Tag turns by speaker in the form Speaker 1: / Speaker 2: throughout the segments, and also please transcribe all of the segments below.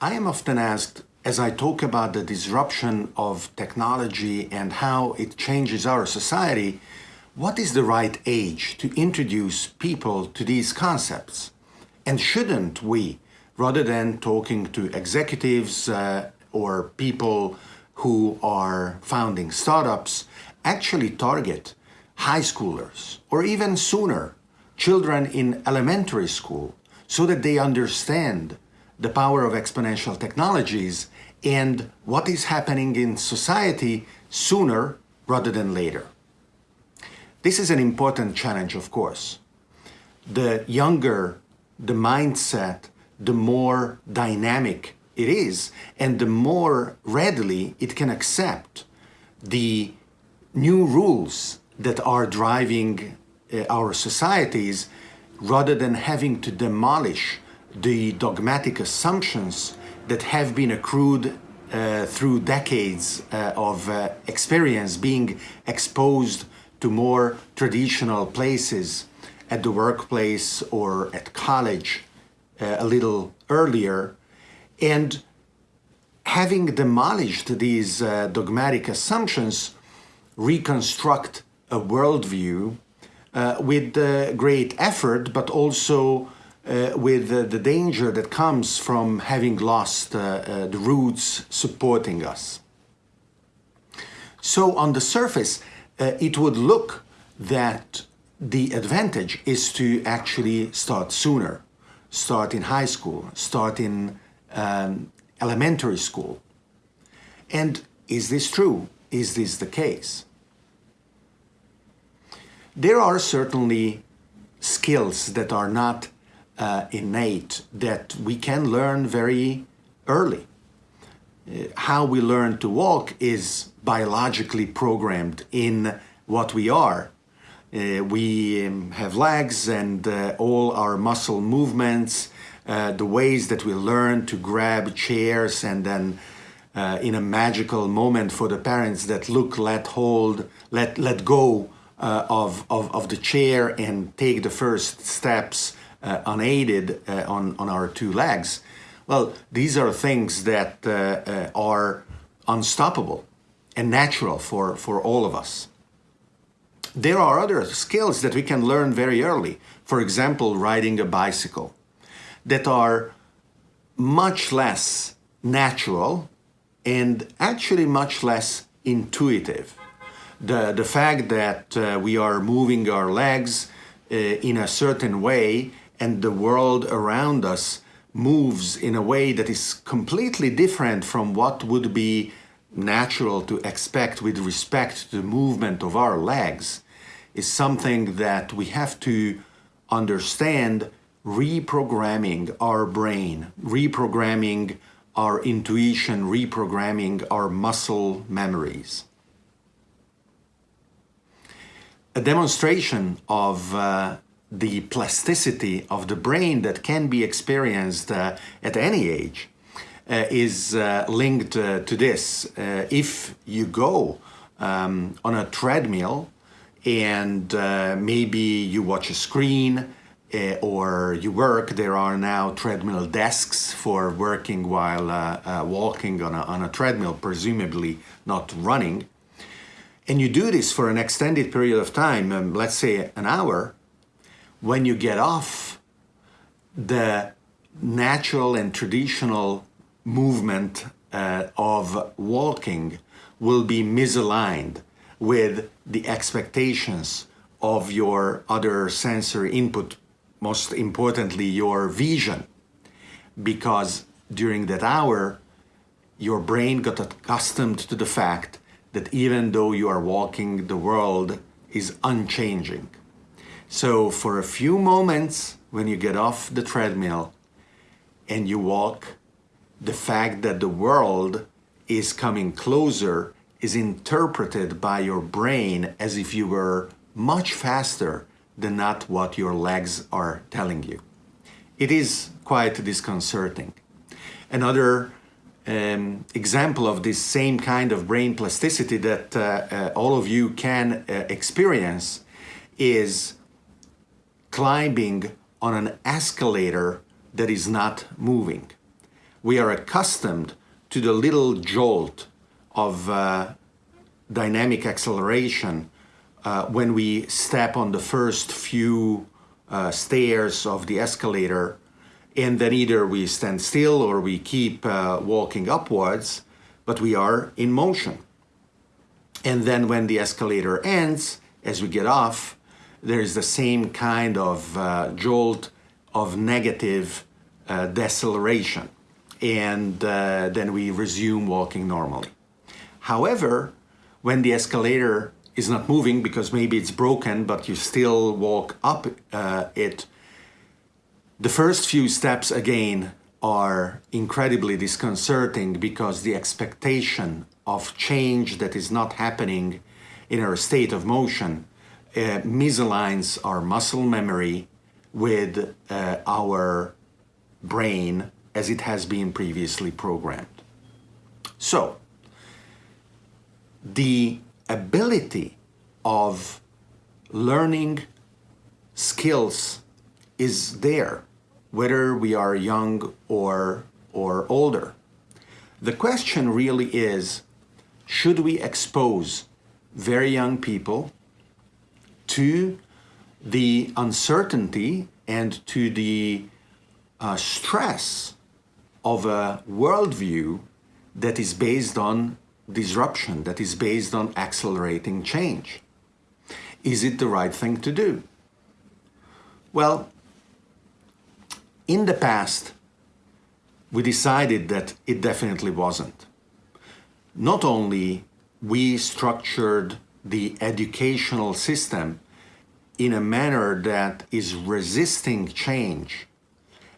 Speaker 1: I am often asked, as I talk about the disruption of technology and how it changes our society, what is the right age to introduce people to these concepts? And shouldn't we, rather than talking to executives uh, or people who are founding startups, actually target high schoolers or even sooner, children in elementary school, so that they understand the power of exponential technologies and what is happening in society sooner rather than later. This is an important challenge, of course. The younger the mindset, the more dynamic it is, and the more readily it can accept the new rules that are driving uh, our societies rather than having to demolish the dogmatic assumptions that have been accrued uh, through decades uh, of uh, experience being exposed to more traditional places at the workplace or at college uh, a little earlier. And having demolished these uh, dogmatic assumptions reconstruct a worldview uh, with great effort but also uh, with uh, the danger that comes from having lost uh, the roots supporting us. So on the surface, it would look that the advantage is to actually start sooner, start in high school, start in um, elementary school. And is this true? Is this the case? There are certainly skills that are not uh, innate that we can learn very early. Uh, how we learn to walk is biologically programmed in what we are. Uh, we um, have legs and uh, all our muscle movements, uh, the ways that we learn to grab chairs and then uh, in a magical moment for the parents that look, let hold, let, let go of, of, of the chair and take the first steps uh, unaided uh, on, on our two legs. Well, these are things that uh, uh, are unstoppable and natural for, for all of us. There are other skills that we can learn very early. For example, riding a bicycle that are much less natural and actually much less intuitive. The, the fact that uh, we are moving our legs uh, in a certain way and the world around us moves in a way that is completely different from what would be natural to expect with respect to the movement of our legs is something that we have to understand reprogramming our brain, reprogramming our intuition, reprogramming our muscle memories. A demonstration of uh, the plasticity of the brain that can be experienced uh, at any age uh, is uh, linked uh, to this. Uh, if you go um, on a treadmill and uh, maybe you watch a screen or you work, there are now treadmill desks for working while walking on a, on a treadmill, presumably not running. And you do this for an extended period of time, um, let's say an hour, when you get off the natural and traditional movement uh, of walking will be misaligned with the expectations of your other sensory input, most importantly your vision, because during that hour your brain got accustomed to the fact that even though you are walking, the world is unchanging. So for a few moments when you get off the treadmill and you walk, the fact that the world is coming closer is interpreted by your brain as if you were much faster than not what your legs are telling you. It is quite disconcerting. Another um, example of this same kind of brain plasticity that uh, uh, all of you can uh, experience is climbing on an escalator that is not moving. we are accustomed to the little jolt of uh, dynamic acceleration uh, when we step on the first few uh, stairs of the escalator and then either we stand still or we keep uh, walking upwards but we are in motion and then when the escalator ends as we get off there is the same kind of uh, jolt of negative uh, deceleration and uh, then we resume walking normally. However, when the escalator is not moving because maybe it's broken but you still walk up uh, it, the first few steps again are incredibly disconcerting because the expectation of change that is not happening in our state of motion uh, misaligns our muscle memory with uh, our brain as it has been previously programmed. So, the ability of learning skills is there, whether we are young or, or older. The question really is, should we expose very young people to the uncertainty and to the uh, stress of a worldview that is based on disruption, that is based on accelerating change. Is it the right thing to do? Well, in the past, we decided that it definitely wasn't. Not only we structured the educational system in a manner that is resisting change,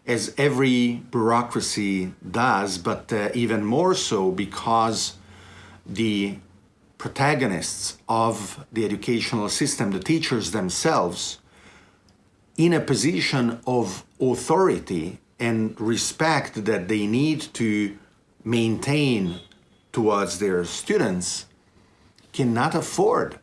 Speaker 1: as every bureaucracy does, but uh, even more so because the protagonists of the educational system, the teachers themselves, in a position of authority and respect that they need to maintain towards their students, cannot afford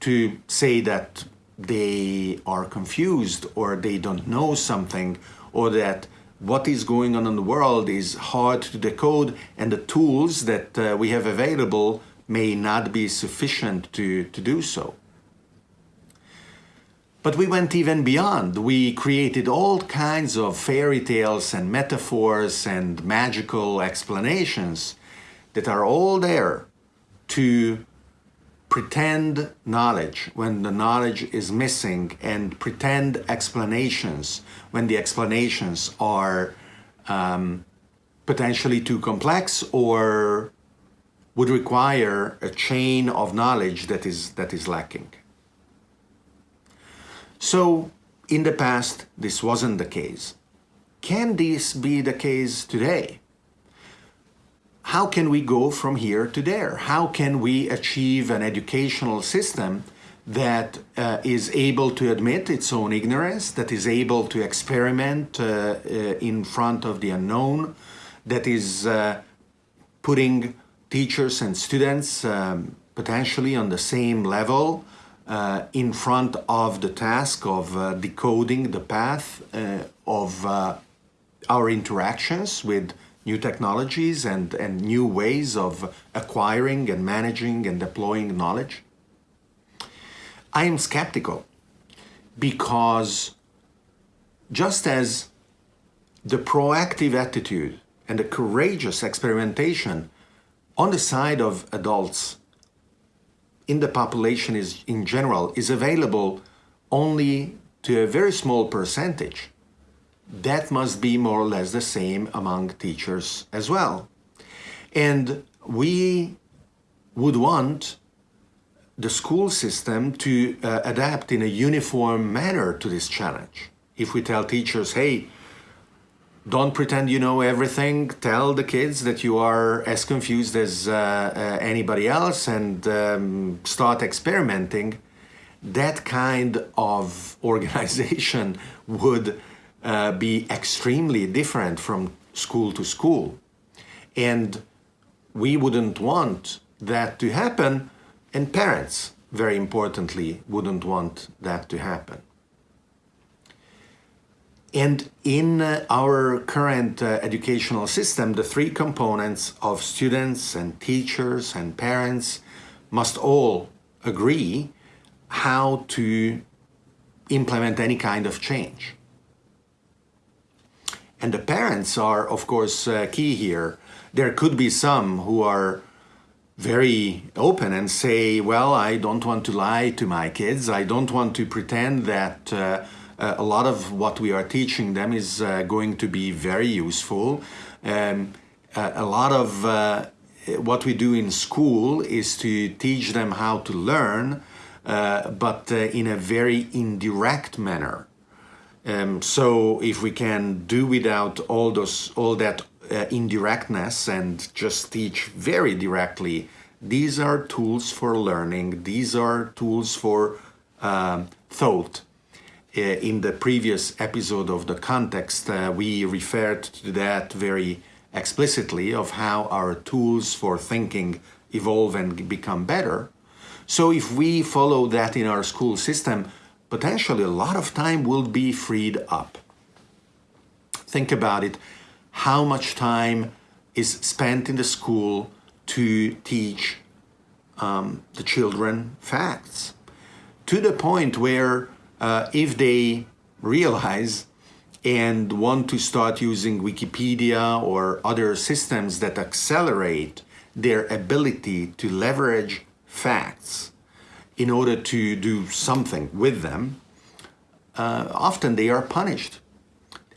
Speaker 1: to say that they are confused or they don't know something or that what is going on in the world is hard to decode and the tools that uh, we have available may not be sufficient to, to do so. But we went even beyond. We created all kinds of fairy tales and metaphors and magical explanations that are all there to pretend knowledge when the knowledge is missing and pretend explanations when the explanations are um, potentially too complex or would require a chain of knowledge that is, that is lacking. So in the past, this wasn't the case. Can this be the case today? How can we go from here to there? How can we achieve an educational system that uh, is able to admit its own ignorance, that is able to experiment uh, uh, in front of the unknown, that is uh, putting teachers and students um, potentially on the same level uh, in front of the task of uh, decoding the path of our interactions with new technologies and, and new ways of acquiring and managing and deploying knowledge? I am skeptical because just as the proactive attitude and the courageous experimentation on the side of adults in the population is in general is available only to a very small percentage that must be more or less the same among teachers as well. And we would want the school system to uh, adapt in a uniform manner to this challenge. If we tell teachers, hey, don't pretend you know everything, tell the kids that you are as confused as uh, uh, anybody else and um, start experimenting, that kind of organization would uh, be extremely different from school to school. And we wouldn't want that to happen, and parents, very importantly, wouldn't want that to happen. And in uh, our current uh, educational system, the three components of students and teachers and parents must all agree how to implement any kind of change. And the parents are, of course, uh, key here. There could be some who are very open and say, well, I don't want to lie to my kids. I don't want to pretend that uh, uh, a lot of what we are teaching them is uh, going to be very useful. Um, a lot of uh, what we do in school is to teach them how to learn, uh, but uh, in a very indirect manner. Um, so if we can do without all those, all that uh, indirectness and just teach very directly, these are tools for learning. These are tools for um, thought uh, in the previous episode of the context, uh, we referred to that very explicitly of how our tools for thinking evolve and become better. So if we follow that in our school system, potentially a lot of time will be freed up. Think about it. How much time is spent in the school to teach um, the children facts? To the point where uh, if they realize and want to start using Wikipedia or other systems that accelerate their ability to leverage facts in order to do something with them, uh, often they are punished.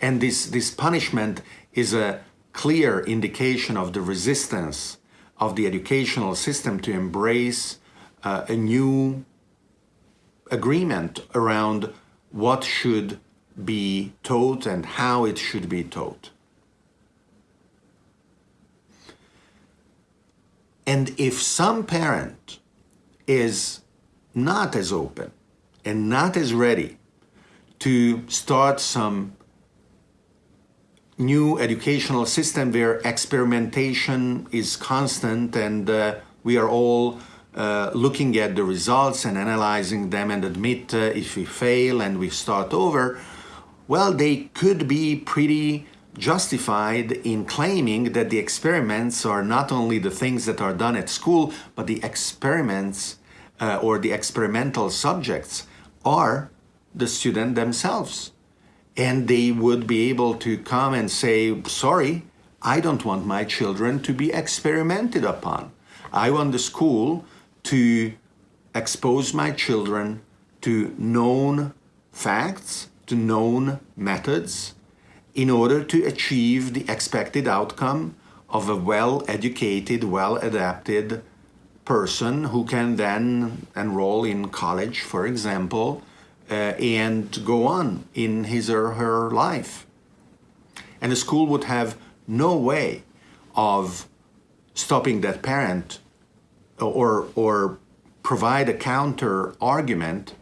Speaker 1: And this, this punishment is a clear indication of the resistance of the educational system to embrace uh, a new agreement around what should be taught and how it should be taught. And if some parent is not as open and not as ready to start some new educational system where experimentation is constant and uh, we are all uh, looking at the results and analyzing them and admit uh, if we fail and we start over, well, they could be pretty justified in claiming that the experiments are not only the things that are done at school, but the experiments uh, or the experimental subjects are the student themselves. And they would be able to come and say, sorry, I don't want my children to be experimented upon. I want the school to expose my children to known facts, to known methods, in order to achieve the expected outcome of a well-educated, well-adapted person who can then enroll in college, for example, uh, and go on in his or her life. And the school would have no way of stopping that parent or, or provide a counter argument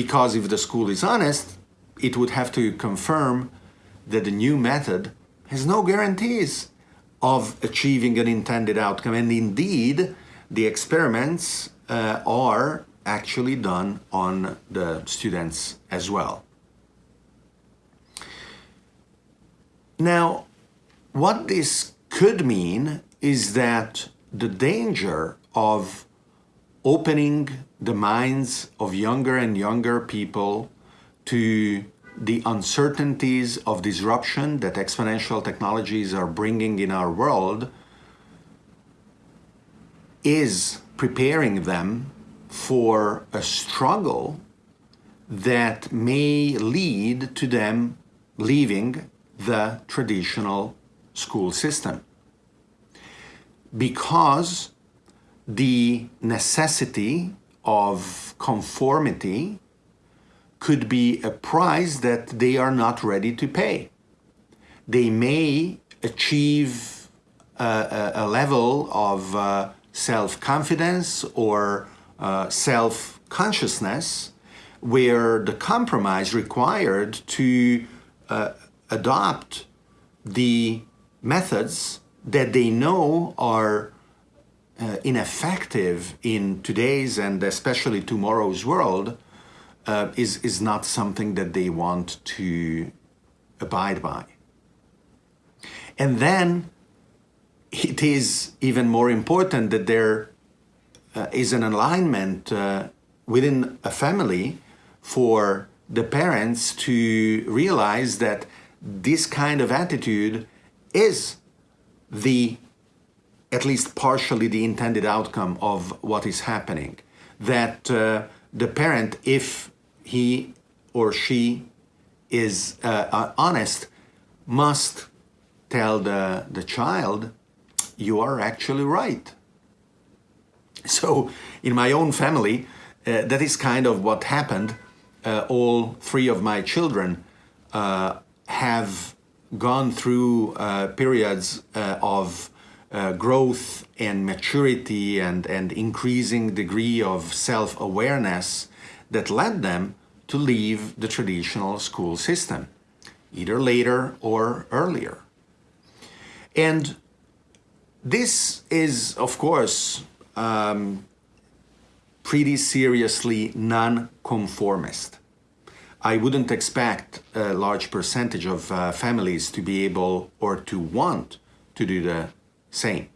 Speaker 1: because if the school is honest, it would have to confirm that the new method has no guarantees of achieving an intended outcome. And indeed, the experiments uh, are actually done on the students as well. Now, what this could mean is that the danger of opening the minds of younger and younger people to the uncertainties of disruption that exponential technologies are bringing in our world is preparing them for a struggle that may lead to them leaving the traditional school system because the necessity of conformity could be a price that they are not ready to pay. They may achieve a, a level of uh, self-confidence or uh, self-consciousness where the compromise required to uh, adopt the methods that they know are uh, ineffective in today's and especially tomorrow's world uh, is, is not something that they want to abide by. And then it is even more important that there uh, is an alignment uh, within a family for the parents to realize that this kind of attitude is the at least partially the intended outcome of what is happening. That uh, the parent if he or she is uh, uh honest must tell the the child you are actually right so in my own family uh, that is kind of what happened uh, all three of my children uh, have gone through uh, periods uh, of uh, growth and maturity and, and increasing degree of self-awareness that led them to leave the traditional school system, either later or earlier. And this is, of course, um, pretty seriously non-conformist. I wouldn't expect a large percentage of uh, families to be able or to want to do the same.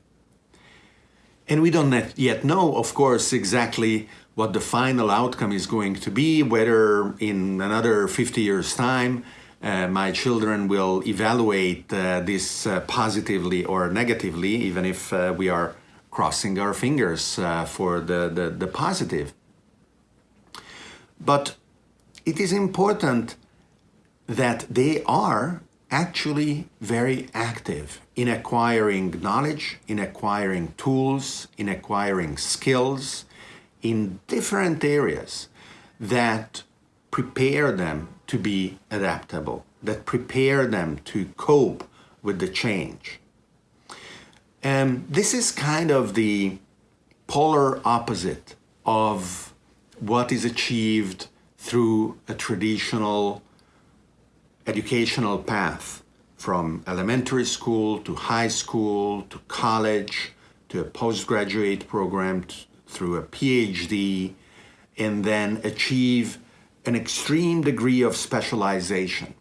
Speaker 1: And we don't yet know, of course, exactly what the final outcome is going to be, whether in another 50 years' time uh, my children will evaluate uh, this uh, positively or negatively, even if uh, we are crossing our fingers uh, for the, the, the positive. But it is important that they are actually very active in acquiring knowledge, in acquiring tools, in acquiring skills in different areas that prepare them to be adaptable, that prepare them to cope with the change. And this is kind of the polar opposite of what is achieved through a traditional educational path from elementary school to high school to college to a postgraduate program through a PhD and then achieve an extreme degree of specialization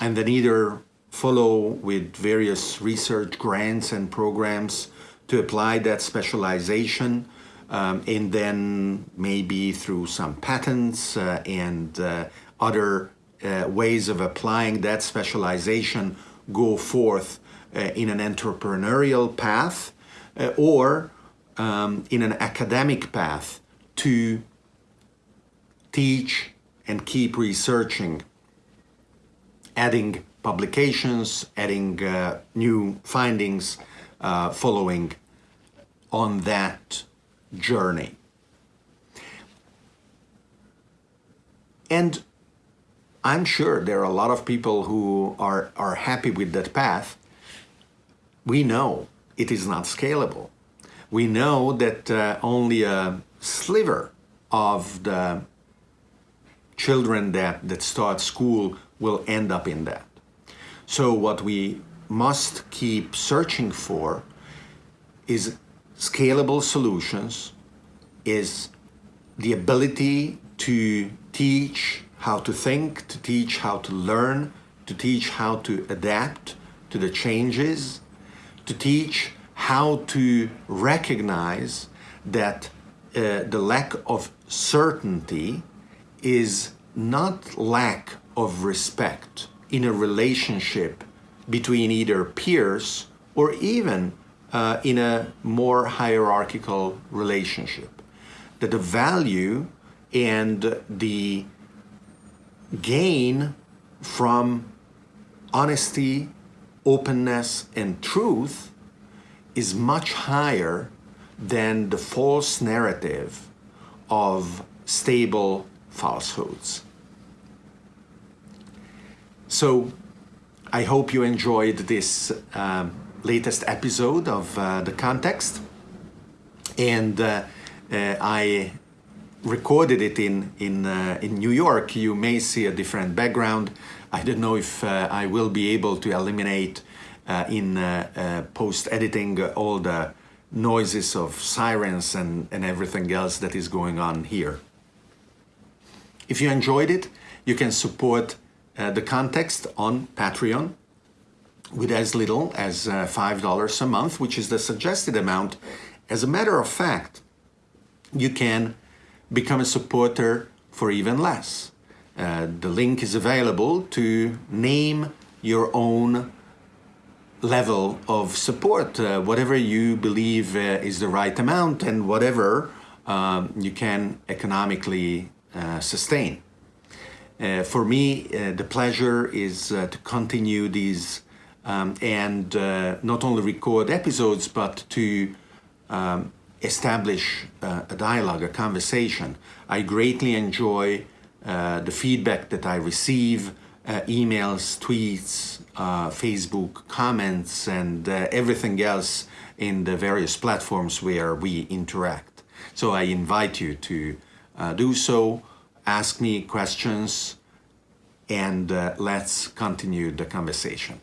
Speaker 1: and then either follow with various research grants and programs to apply that specialization um, and then maybe through some patents uh, and uh, other uh, ways of applying that specialization go forth uh, in an entrepreneurial path uh, or um, in an academic path to teach and keep researching, adding publications, adding uh, new findings, following on that journey. And I'm sure there are a lot of people who are, are happy with that path. We know it is not scalable. We know that uh, only a sliver of the children that, that start school will end up in that. So what we must keep searching for is scalable solutions is the ability to teach how to think, to teach how to learn, to teach how to adapt to the changes, to teach how to recognize that uh, the lack of certainty is not lack of respect in a relationship between either peers or even uh, in a more hierarchical relationship. That the value and the gain from honesty, openness, and truth is much higher than the false narrative of stable falsehoods. So I hope you enjoyed this um, latest episode of uh, The Context. And uh, uh, I recorded it in, in, uh, in New York. You may see a different background. I don't know if uh, I will be able to eliminate uh, in post-editing all the noises of sirens and, and everything else that is going on here. If you enjoyed it, you can support uh, the context on Patreon with as little as uh, $5 a month, which is the suggested amount. As a matter of fact, you can become a supporter for even less. Uh, the link is available to name your own level of support, uh, whatever you believe uh, is the right amount and whatever um, you can economically sustain. Uh, for me, uh, the pleasure is uh, to continue these um, and not only record episodes, but to um, establish a dialogue, a conversation. I greatly enjoy the feedback that I receive, emails, tweets, Facebook comments, and everything else in the various platforms where we interact. So I invite you to uh, do so, ask me questions, and uh, let's continue the conversation.